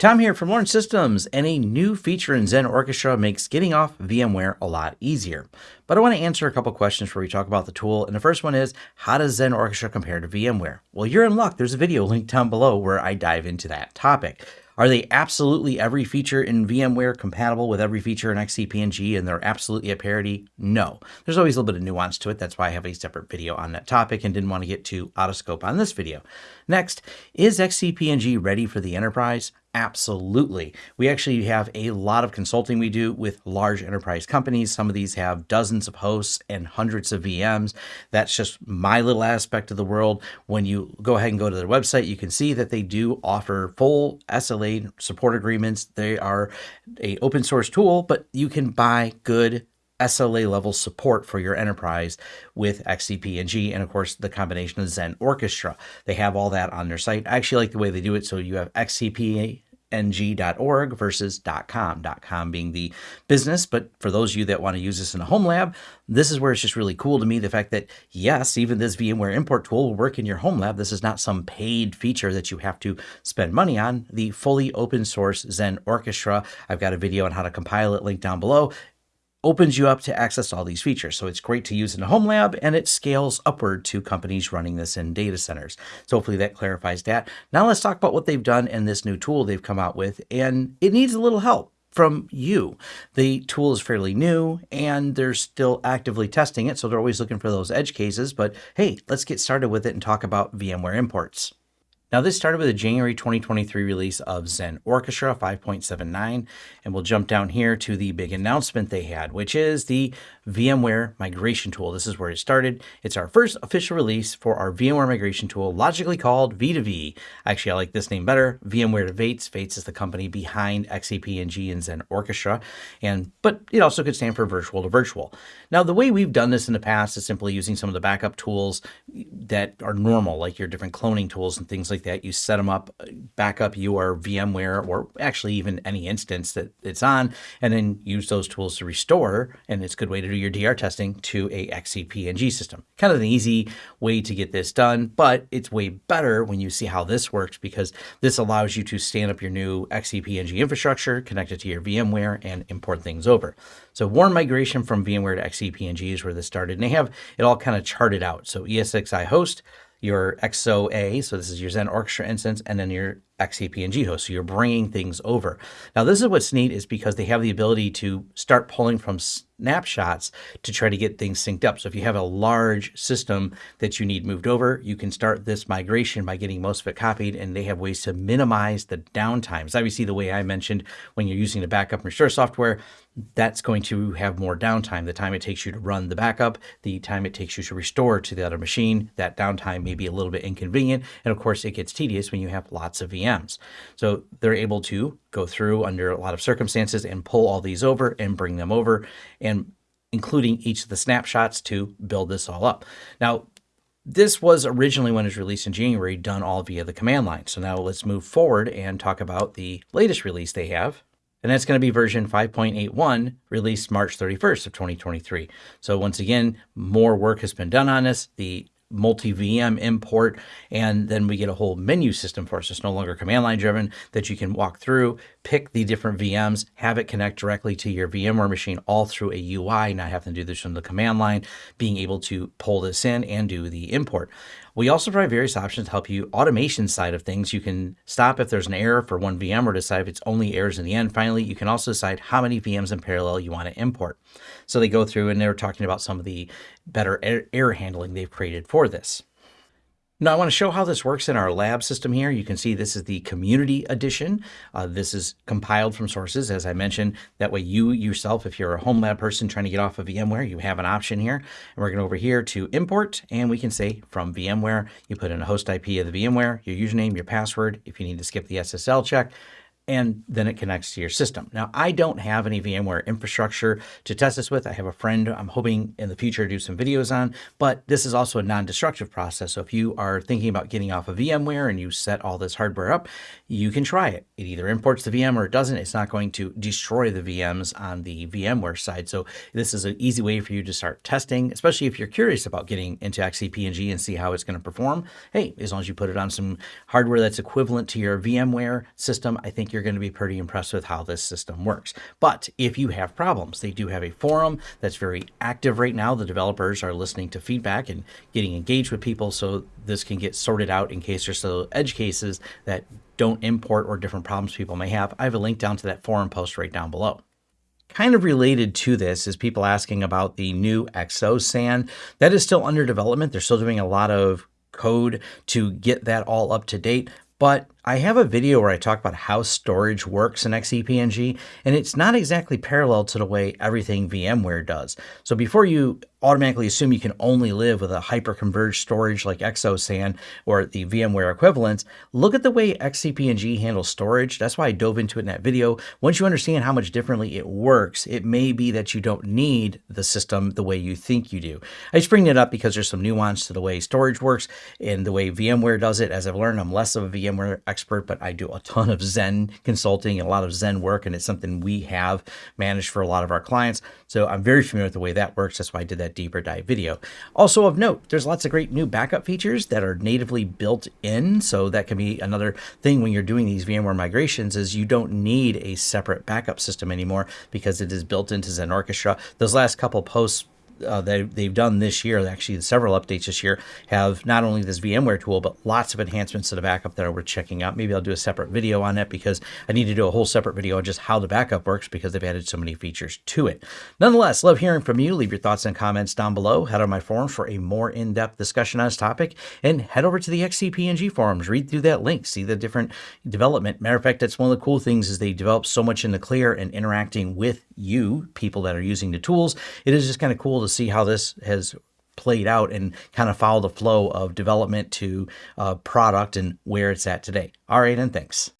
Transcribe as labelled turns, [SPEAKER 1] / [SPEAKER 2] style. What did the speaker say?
[SPEAKER 1] Tom here from Lawrence Systems, and a new feature in Xen Orchestra makes getting off VMware a lot easier. But I want to answer a couple questions before we talk about the tool. And the first one is, how does Xen Orchestra compare to VMware? Well, you're in luck. There's a video linked down below where I dive into that topic. Are they absolutely every feature in VMware compatible with every feature in XCP-ng and they're absolutely at parity? No. There's always a little bit of nuance to it. That's why I have a separate video on that topic and didn't want to get too out of scope on this video. Next, is XCP-ng ready for the enterprise? Absolutely. We actually have a lot of consulting we do with large enterprise companies. Some of these have dozens of hosts and hundreds of VMs. That's just my little aspect of the world. When you go ahead and go to their website, you can see that they do offer full SLA support agreements. They are a open source tool, but you can buy good SLA level support for your enterprise with XCP-ng and of course the combination of Xen Orchestra. They have all that on their site. I actually like the way they do it. So you have XCP ng.org versus .com, .com being the business. But for those of you that want to use this in a home lab, this is where it's just really cool to me. The fact that yes, even this VMware import tool will work in your home lab. This is not some paid feature that you have to spend money on. The fully open source Xen Orchestra. I've got a video on how to compile it linked down below opens you up to access all these features. So it's great to use in a home lab and it scales upward to companies running this in data centers. So hopefully that clarifies that. Now let's talk about what they've done in this new tool they've come out with and it needs a little help from you. The tool is fairly new and they're still actively testing it. So they're always looking for those edge cases, but hey, let's get started with it and talk about VMware imports. Now this started with a January 2023 release of Xen Orchestra 5.79, and we'll jump down here to the big announcement they had, which is the VMware migration tool. This is where it started. It's our first official release for our VMware migration tool, logically called V2V. Actually, I like this name better, VMware to Vates. Vates is the company behind XCP-ng and Xen Orchestra, and but it also could stand for virtual to virtual. Now, the way we've done this in the past is simply using some of the backup tools that are normal, like your different cloning tools and things like like that. You set them up, uh, back up your VMware or actually even any instance that it's on, and then use those tools to restore. And it's a good way to do your DR testing to a XCP-ng system. Kind of an easy way to get this done, but it's way better when you see how this works because this allows you to stand up your new XCP-ng infrastructure, connect it to your VMware, and import things over. So warm migration from VMware to XCP-ng is where this started. And they have it all kind of charted out. So ESXi host, your XOA, so this is your Xen Orchestra instance, and then your XCP-ng host. So you're bringing things over. Now, this is what's neat is because they have the ability to start pulling from snapshots to try to get things synced up. So if you have a large system that you need moved over, you can start this migration by getting most of it copied, and they have ways to minimize the downtimes. Obviously, the way I mentioned, when you're using the backup and restore software, that's going to have more downtime. The time it takes you to run the backup, the time it takes you to restore to the other machine, that downtime may be a little bit inconvenient. And of course, it gets tedious when you have lots of VMs. So they're able to go through under a lot of circumstances and pull all these over and bring them over and including each of the snapshots to build this all up. Now, this was originally when it was released in January, done all via the command line. So now let's move forward and talk about the latest release they have. And that's going to be version 5.81 released March 31st of 2023. So once again, more work has been done on this. The multi-VM import, and then we get a whole menu system for us. It's no longer command line driven that you can walk through, pick the different VMs, have it connect directly to your VMware machine all through a UI, not having to do this from the command line, being able to pull this in and do the import. We also provide various options to help you automation side of things. You can stop if there's an error for one VM or decide if it's only errors in the end. Finally, you can also decide how many VMs in parallel you want to import. So they go through and they're talking about some of the better error handling they've created for this. Now I want to show how this works in our lab system here. You can see this is the community edition. Uh, this is compiled from sources, as I mentioned. That way you yourself, if you're a home lab person trying to get off of VMware, you have an option here. And we're gonna over here to import, and we can say from VMware, you put in a host IP of the VMware, your username, your password. If you need to skip the SSL check, and then it connects to your system. Now, I don't have any VMware infrastructure to test this with. I have a friend I'm hoping in the future to do some videos on, but this is also a non-destructive process. So if you are thinking about getting off of VMware and you set all this hardware up, you can try it. It either imports the VM or it doesn't. It's not going to destroy the VMs on the VMware side. So this is an easy way for you to start testing, especially if you're curious about getting into XCP-ng and see how it's going to perform. Hey, as long as you put it on some hardware that's equivalent to your VMware system, I think you're you're going to be pretty impressed with how this system works. But if you have problems, they do have a forum that's very active right now. The developers are listening to feedback and getting engaged with people so this can get sorted out in case there's still edge cases that don't import or different problems people may have. I have a link down to that forum post right down below. Kind of related to this is people asking about the new XOSAN. That is still under development. They're still doing a lot of code to get that all up to date. But I have a video where I talk about how storage works in XCP-ng, and it's not exactly parallel to the way everything VMware does. So before you automatically assume you can only live with a hyper-converged storage like XOSAN or the VMware equivalents, look at the way XCP-ng handles storage. That's why I dove into it in that video. Once you understand how much differently it works, it may be that you don't need the system the way you think you do. I just bring it up because there's some nuance to the way storage works and the way VMware does it. As I've learned, I'm less of a VMware expert, but I do a ton of Xen consulting and a lot of Xen work, and it's something we have managed for a lot of our clients. So I'm very familiar with the way that works. That's why I did that deeper dive video. Also of note, there's lots of great new backup features that are natively built in. So that can be another thing when you're doing these VMware migrations is you don't need a separate backup system anymore because it is built into Xen Orchestra. Those last couple posts uh, they, they've done this year, actually several updates this year, have not only this VMware tool, but lots of enhancements to the backup that worth checking out. Maybe I'll do a separate video on it because I need to do a whole separate video on just how the backup works because they've added so many features to it. Nonetheless, love hearing from you. Leave your thoughts and comments down below. Head on my forums for a more in-depth discussion on this topic and head over to the XCP-ng forums. Read through that link, see the different development. Matter of fact, that's one of the cool things is they develop so much in the clear and interacting with you, people that are using the tools. It is just kind of cool to see how this has played out and kind of follow the flow of development to uh, product and where it's at today. All right, and thanks.